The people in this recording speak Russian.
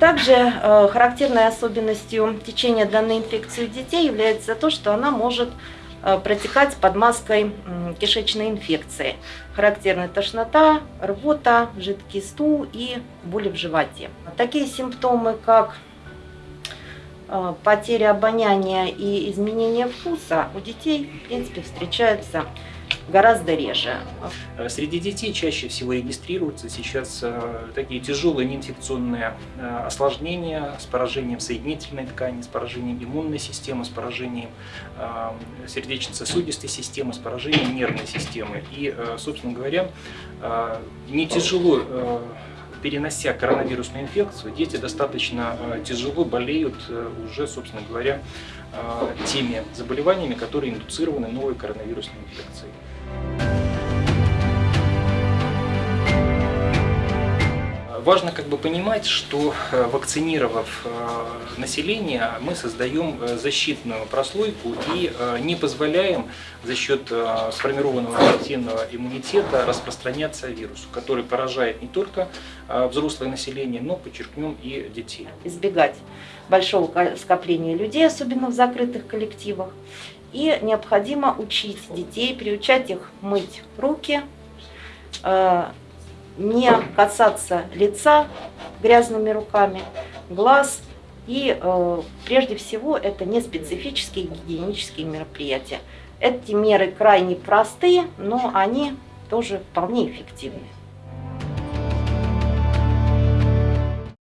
Также э, характерной особенностью течения данной инфекции у детей является то, что она может э, протекать под маской кишечной инфекции. Характерны тошнота, рвота, жидкий стул и боли в животе. Такие симптомы, как э, потеря обоняния и изменение вкуса у детей, в принципе, встречаются гораздо реже. Э, среди детей чаще всего регистрируются сейчас э, такие тяжелые неинфекционные э, осложнения с поражением соединительной ткани, с поражением иммунной системы, с поражением сердечно-сосудистой системы, с поражением нервной системы. И, собственно говоря, не тяжело перенося коронавирусную инфекцию, дети достаточно тяжело болеют уже, собственно говоря, теми заболеваниями, которые индуцированы новой коронавирусной инфекцией. Важно как бы понимать, что э, вакцинировав э, население, мы создаем э, защитную прослойку и не позволяем за счет сформированного коллективного иммунитета распространяться вирусу, который поражает не только взрослое население, но, подчеркнем, и детей. Избегать большого скопления людей, особенно в закрытых коллективах. И необходимо учить детей, приучать их мыть руки, не касаться лица грязными руками, глаз. И э, прежде всего это не специфические гигиенические мероприятия. Эти меры крайне простые, но они тоже вполне эффективны.